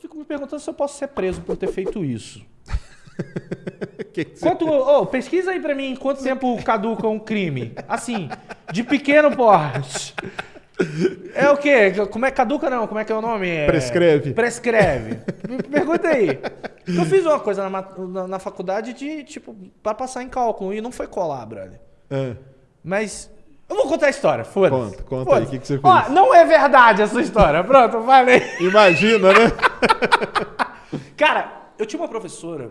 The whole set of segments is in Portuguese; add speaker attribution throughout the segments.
Speaker 1: fico me perguntando se eu posso ser preso por ter feito isso.
Speaker 2: Que que você-
Speaker 1: Quanto, ô, pesquisa aí pra mim quanto tempo caduca um crime. Assim, de pequeno porte. É o quê? Como é caduca não? Como é que é o nome? É-
Speaker 2: Prescreve.
Speaker 1: Prescreve. Me Pergunta aí. Eu fiz uma coisa na, na- na faculdade de, tipo, pra passar em cálculo e não foi colar, brother.
Speaker 2: Ah,
Speaker 1: Mas eu vou contar a história, foda-se.
Speaker 2: Conta, conta aí,
Speaker 1: Foda-se.
Speaker 2: o que que você
Speaker 1: Ó,
Speaker 2: fez?
Speaker 1: não é verdade essa história. Pronto, falei.
Speaker 2: imagina, né?
Speaker 1: Cara, eu tinha uma professora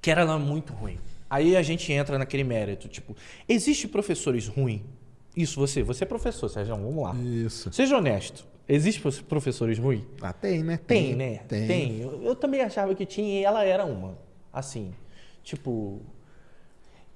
Speaker 1: que era lá muito ruim. Aí a gente entra naquele mérito, tipo, existe professores ruins? Isso, você, você é professor, Sérgio, vamos lá.
Speaker 2: Isso.
Speaker 1: Seja honesto. Existe prof- professores ruins?
Speaker 2: Ah, tem, né?
Speaker 1: Tem, né?
Speaker 2: Tem.
Speaker 1: Eu, eu também achava que tinha e ela era uma. Assim, tipo...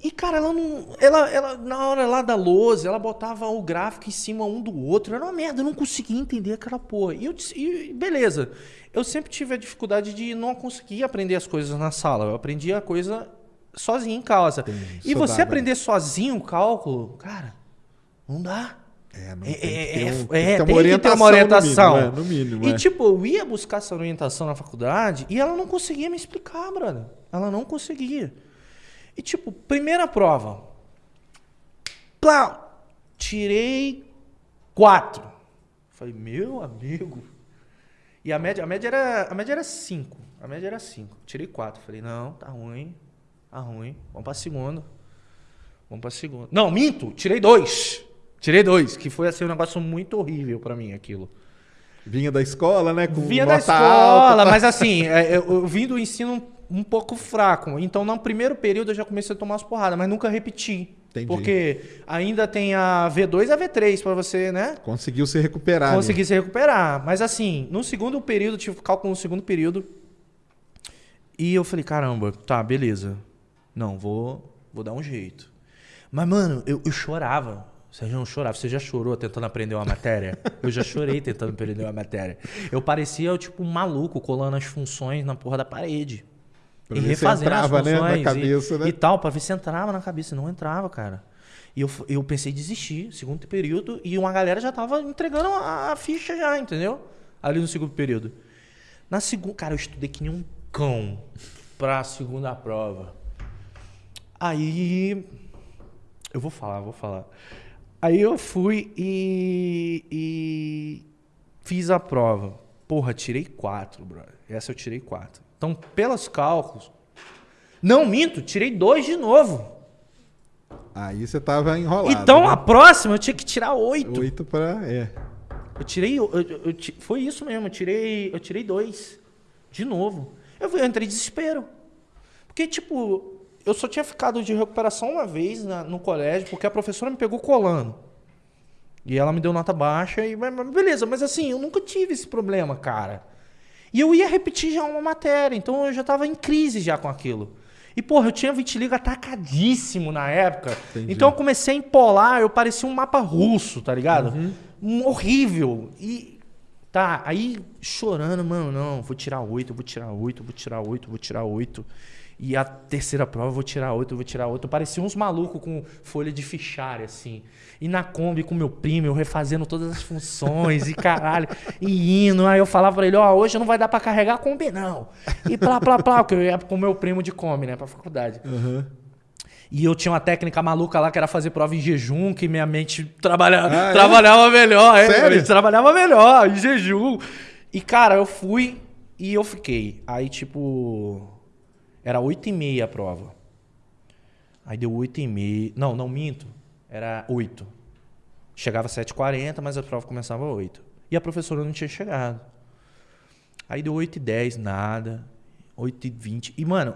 Speaker 1: E, cara, ela não... Ela, ela, na hora lá da lousa, ela botava o gráfico em cima um do outro. Era uma merda, eu não conseguia entender aquela porra. E, eu, disse- e beleza. Eu sempre tive a dificuldade de não conseguir aprender as coisas na sala. Eu aprendia a coisa sozinho em casa. E você
Speaker 2: dá,
Speaker 1: aprender sozinho o cálculo, cara, não dá.
Speaker 2: É, não
Speaker 1: É,
Speaker 2: tem que
Speaker 1: é,
Speaker 2: ter
Speaker 1: é,
Speaker 2: um-
Speaker 1: é,
Speaker 2: tem que ter
Speaker 1: uma orientação.
Speaker 2: No mínimo, é, no mínimo,
Speaker 1: E
Speaker 2: é.
Speaker 1: tipo, eu ia buscar essa orientação na faculdade e ela não conseguia me explicar, brother. Ela não conseguia. E tipo, primeira prova. Plau! Tirei quatro. Falei, meu amigo. E a média, a média era, a média era cinco. A média era cinco. Tirei quatro. Falei, não, tá ruim. Tá ruim. Vamos pra segunda. Vamos pra segunda. Não, minto. Tirei dois. Tirei dois, que foi assim um negócio muito horrível pra mim aquilo.
Speaker 2: Vinha da escola, né? Com
Speaker 1: Vinha da escola,
Speaker 2: alta,
Speaker 1: mas assim, é, eu, eu vim do ensino um, pouco fraco. Então, no primeiro período eu já comecei a tomar umas porradas, mas nunca repeti.
Speaker 2: Entendi.
Speaker 1: Porque ainda tem a V2 e a V3 pra você, né?
Speaker 2: Conseguiu se recuperar. né?
Speaker 1: conseguir se recuperar. Mas assim, no segundo período, tive cálculo no segundo período. E eu falei, caramba, tá, beleza. Não, vou, vou dar um jeito. Mas, mano, eu, eu chorava. Você já não chorava? Você já chorou tentando aprender uma matéria? Eu já chorei tentando aprender uma matéria. Eu parecia, tipo, um maluco colando as funções na porra da parede.
Speaker 2: Pra
Speaker 1: e refazendo
Speaker 2: entrava,
Speaker 1: as
Speaker 2: né, na
Speaker 1: funções e-
Speaker 2: cabeça, né?
Speaker 1: e tal, pra ver se entrava na cabeça. Não entrava, cara. E eu, eu pensei em desistir, segundo período, e uma galera já tava entregando a, a ficha já, entendeu? Ali no segundo período. Na segunda, cara, eu estudei que nem um cão pra segunda prova. Aí, eu vou falar, vou falar. Aí eu fui e, e fiz a prova. Porra, tirei quatro, brother. Essa eu tirei quatro. Então, pelos cálculos. Não, minto, tirei dois de novo.
Speaker 2: Aí você tava enrolado.
Speaker 1: então,
Speaker 2: né?
Speaker 1: a próxima eu tinha que tirar oito.
Speaker 2: Oito pra. É.
Speaker 1: Eu tirei. eu- eu- foi isso mesmo, eu tirei, eu tirei dois. De novo. Eu, eu entrei em desespero. Porque, tipo, eu só tinha ficado de recuperação uma vez na- no colégio, porque a professora me pegou colando. E ela me deu nota baixa e beleza, mas assim, eu nunca tive esse problema, cara. E eu ia repetir já uma matéria, então eu já tava em crise já com aquilo. E, porra, eu tinha vitiligo atacadíssimo na época.
Speaker 2: Entendi.
Speaker 1: Então eu comecei a empolar, eu parecia um mapa russo, tá ligado? Um horrível. E. Tá, aí chorando, mano, não, vou tirar oito, vou tirar oito, vou tirar oito, vou tirar oito. E a terceira prova, eu vou tirar oito, eu vou tirar oito. Parecia uns malucos com folha de fichário, assim. E na Kombi com meu primo, eu refazendo todas as funções e caralho. E indo. Aí eu falava pra ele, ó, hoje não vai dar pra carregar a Kombi, não. E plá, plá, plá, porque eu ia com meu primo de Kombi, né, pra faculdade. E eu tinha uma técnica maluca lá que era fazer prova em jejum, que minha mente trabalha,
Speaker 2: Ah, é?
Speaker 1: trabalhava melhor. É,
Speaker 2: Sério?
Speaker 1: trabalhava melhor, em jejum. E, cara, eu fui e eu fiquei. Aí, tipo, era 8 e meia a prova. Aí deu 8 e meia. Não, não minto. Era 8. Chegava às 7h40, mas a prova começava às 8. E a professora não tinha chegado. Aí deu 8 e 10, nada. 8 e 20. E, mano,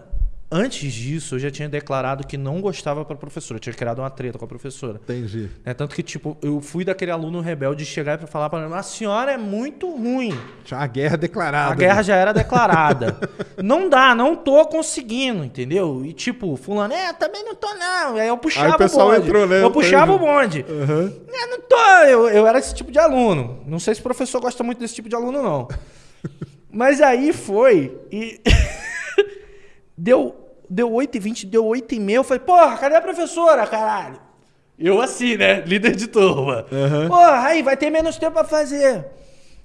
Speaker 1: antes disso, eu já tinha declarado que não gostava pra professora. Eu tinha criado uma treta com a professora.
Speaker 2: Entendi.
Speaker 1: Né? Tanto que, tipo, eu fui daquele aluno rebelde chegar e falar pra ela, a senhora é muito ruim.
Speaker 2: Tinha uma guerra declarada.
Speaker 1: A guerra já era declarada. não dá, não tô conseguindo, entendeu? E tipo, fulano, é, também não tô não. Aí eu puxava
Speaker 2: Aí o pessoal
Speaker 1: o bonde.
Speaker 2: entrou, né?
Speaker 1: Eu puxava o
Speaker 2: Entendi.
Speaker 1: bonde.
Speaker 2: Aham.
Speaker 1: É, não tô, eu, eu era esse tipo de aluno. Não sei se o professor gosta muito desse tipo de aluno, não. Mas aí foi e... deu, deu 8h20, deu 8h30, eu falei, porra, cadê a professora, caralho? Eu assim, né? Líder de turma.
Speaker 2: Aham.
Speaker 1: Porra, aí vai ter menos tempo pra fazer.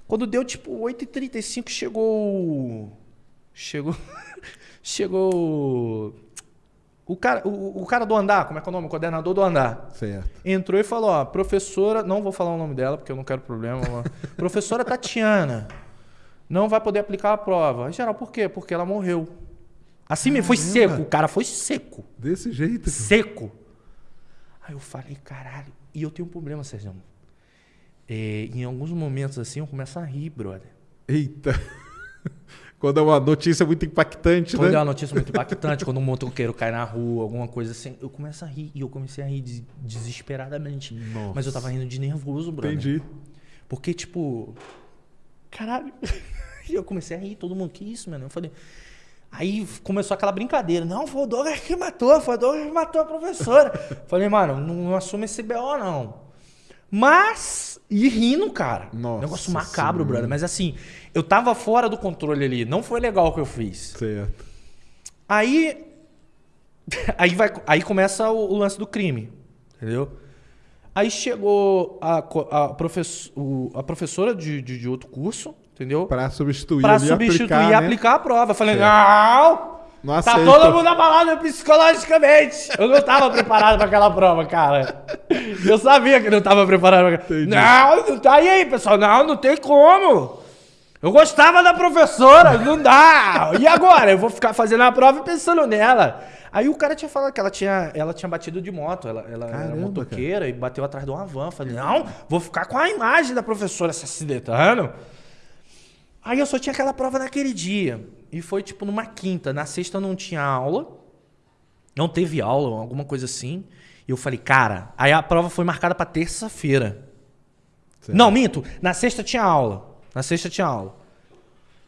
Speaker 1: Quando deu tipo 8h35, chegou. Chegou. chegou. O cara, o, o cara do andar, como é que é o nome? O coordenador do andar.
Speaker 2: Certo.
Speaker 1: Entrou e falou: ó, professora, não vou falar o nome dela porque eu não quero problema. professora Tatiana não vai poder aplicar a prova. Em geral, por quê? Porque ela morreu. Assim mesmo, foi seco, o cara foi seco.
Speaker 2: Desse jeito. cara.
Speaker 1: Seco. Aí eu falei, caralho. E eu tenho um problema, Sérgio. É, em alguns momentos assim, eu começo a rir, brother.
Speaker 2: Eita. Quando é uma notícia muito impactante,
Speaker 1: Quando é
Speaker 2: né?
Speaker 1: uma notícia muito impactante, quando um motoqueiro cai na rua, alguma coisa assim, eu começo a rir. E eu comecei a rir des- desesperadamente.
Speaker 2: Nossa.
Speaker 1: Mas eu tava rindo de nervoso, brother.
Speaker 2: Entendi.
Speaker 1: Porque, tipo. Caralho. E eu comecei a rir, todo mundo, que isso, mano? Eu falei. Aí começou aquela brincadeira. Não, foi o Douglas que matou, foi o Douglas que matou a professora. falei, mano, não, não assume esse BO, não. Mas. E rindo, cara.
Speaker 2: Nossa
Speaker 1: Negócio macabro,
Speaker 2: Senhora.
Speaker 1: brother. Mas assim, eu tava fora do controle ali. Não foi legal o que eu fiz.
Speaker 2: Certo.
Speaker 1: Aí. Aí, vai, aí começa o, o lance do crime. Entendeu? Aí chegou a, a, a professora de, de, de outro curso, entendeu?
Speaker 2: Pra substituir
Speaker 1: Pra
Speaker 2: ali,
Speaker 1: substituir
Speaker 2: aplicar,
Speaker 1: e
Speaker 2: né?
Speaker 1: aplicar a prova. Eu falei,
Speaker 2: Certo.
Speaker 1: não!
Speaker 2: Não
Speaker 1: Tá todo mundo abalado psicologicamente. Eu não tava preparado pra aquela prova, cara. Eu sabia que não tava preparado pra.
Speaker 2: Entendi.
Speaker 1: Não, não tá aí, aí, pessoal. Não, não tem como. Eu gostava da professora, não dá. E agora? Eu vou ficar fazendo a prova e pensando nela. Aí o cara tinha falado que ela tinha, ela tinha batido de moto. Ela, ela era
Speaker 2: Caramba,
Speaker 1: motoqueira e bateu atrás de uma van. Falei, não, vou ficar com a imagem da professora se acidentando. Aí eu só tinha aquela prova naquele dia. E foi tipo numa quinta. Na sexta não tinha aula. Não teve aula, alguma coisa assim. E eu falei, cara. Aí a prova foi marcada pra terça-feira. Não, minto. Na sexta tinha aula. Na sexta tinha aula.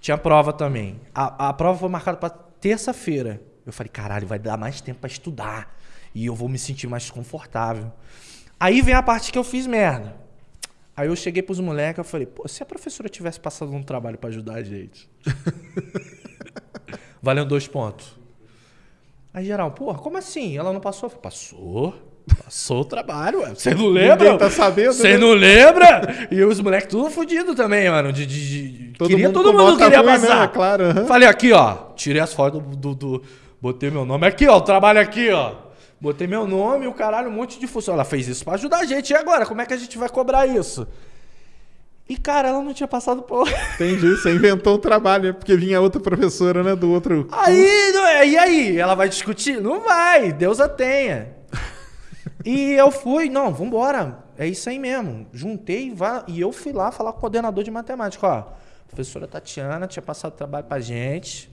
Speaker 1: Tinha prova também. A, a prova foi marcada pra terça-feira. Eu falei, caralho, vai dar mais tempo pra estudar. E eu vou me sentir mais confortável. Aí vem a parte que eu fiz merda. Aí eu cheguei pros moleques eu falei, pô, se a professora tivesse passado um trabalho pra ajudar a gente. Valendo dois pontos. Aí geral, porra, como assim? Ela não passou? Falei, passou. Passou o trabalho, ué. Você não lembra?
Speaker 2: Ninguém tá sabendo,
Speaker 1: Você
Speaker 2: né?
Speaker 1: não lembra? E os moleques tudo fudido também, mano. De, de- de-
Speaker 2: Todo
Speaker 1: queria,
Speaker 2: mundo
Speaker 1: todo mundo queria
Speaker 2: ruim,
Speaker 1: passar.
Speaker 2: né? Claro, aham.
Speaker 1: Falei aqui, ó. Tirei as fotos do, do- do- Botei meu nome aqui, ó. O trabalho aqui, ó. Botei meu nome e o caralho, um monte de função. Ela fez isso pra ajudar a gente. E agora? Como é que a gente vai cobrar isso? E, cara, ela não tinha passado por.
Speaker 2: Entendi. Você inventou um trabalho, né? Porque vinha outra professora, né? Do outro.
Speaker 1: Aí, não é? E aí? Ela vai discutir? Não vai. Deus a tenha. E eu fui, não, vambora. É isso aí mesmo. Juntei vá- e eu fui lá falar com o coordenador de matemática. Ó, a professora Tatiana tinha passado trabalho pra gente.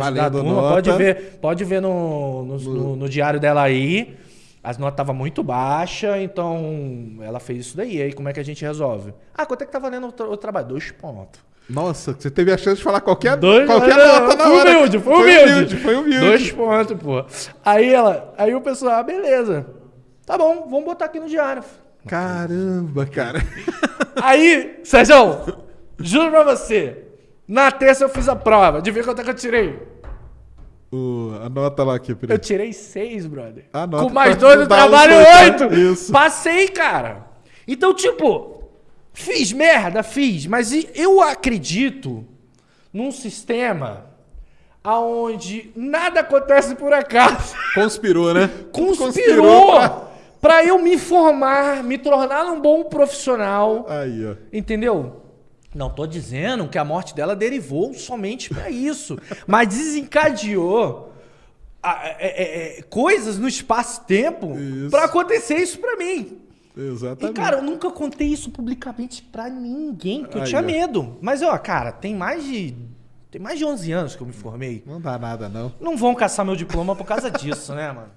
Speaker 2: Valendo
Speaker 1: turma.
Speaker 2: nota.
Speaker 1: Pode ver, pode ver no, no, no- no diário dela aí. As notas estavam muito baixas, então ela fez isso daí. Aí como é que a gente resolve? Ah, quanto é que tá valendo o, tra- o trabalho? Dois pontos.
Speaker 2: Nossa, você teve a chance de falar qualquer,
Speaker 1: Dois,
Speaker 2: qualquer
Speaker 1: não,
Speaker 2: nota na
Speaker 1: foi
Speaker 2: hora.
Speaker 1: humilde, foi humilde.
Speaker 2: Foi humilde.
Speaker 1: Dois pontos, pô. Aí ela, aí o pessoal, ah, beleza. Tá bom, vamos botar aqui no diário.
Speaker 2: Caramba, cara.
Speaker 1: Aí, Sérgio, juro pra você, na terça eu fiz a prova. Adivinha quanto é que eu tirei?
Speaker 2: O, anota lá aqui,
Speaker 1: Eu
Speaker 2: Pedro.
Speaker 1: tirei seis, brother.
Speaker 2: Anota
Speaker 1: Com mais
Speaker 2: pra
Speaker 1: dois
Speaker 2: dar
Speaker 1: trabalho,
Speaker 2: tá?
Speaker 1: oito.
Speaker 2: Isso.
Speaker 1: Passei, cara. Então, tipo, fiz merda, fiz. Mas eu acredito num sistema aonde nada acontece por acaso.
Speaker 2: Conspirou, né?
Speaker 1: conspirou
Speaker 2: pra-
Speaker 1: pra eu me formar, me tornar um bom profissional,
Speaker 2: Aí, ó.
Speaker 1: entendeu? Não tô dizendo que a morte dela derivou somente pra isso, mas desencadeou a- é- é- é, coisas no espaço-tempo pra acontecer isso pra mim. E
Speaker 2: Exatamente.
Speaker 1: cara, eu nunca contei isso publicamente pra ninguém, porque eu
Speaker 2: Aí,
Speaker 1: tinha
Speaker 2: ó.
Speaker 1: medo. Mas ó, cara, tem mais de tem mais de 11 anos que eu me formei.
Speaker 2: Não dá nada, não.
Speaker 1: Não vão caçar meu diploma por causa disso, né, mano?